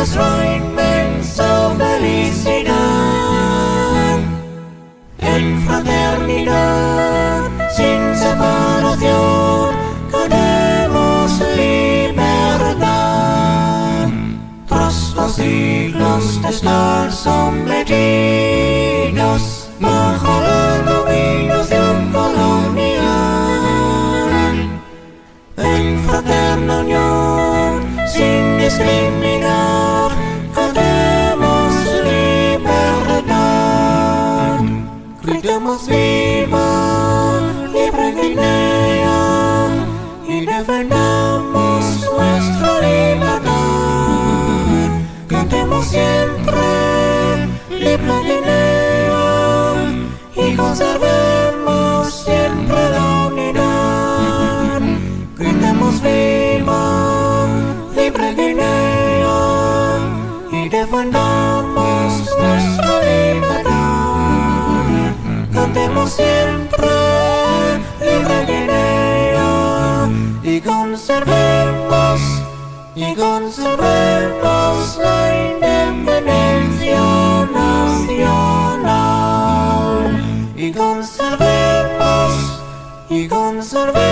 nuestra inmensa felicidad. En fraternidad, sin separación, queremos libertad. Tras los siglos de estar sometidos Viva, libre Guinea, y defendamos nuestra libertad. Cantemos siempre, libre Guinea, y conservemos siempre la unidad. Gritemos viva, libre Guinea, y defendamos nuestra libertad. Siempre, libre Guinea, y conservemos, y conservemos la independencia nacional. Y conservemos, y conservemos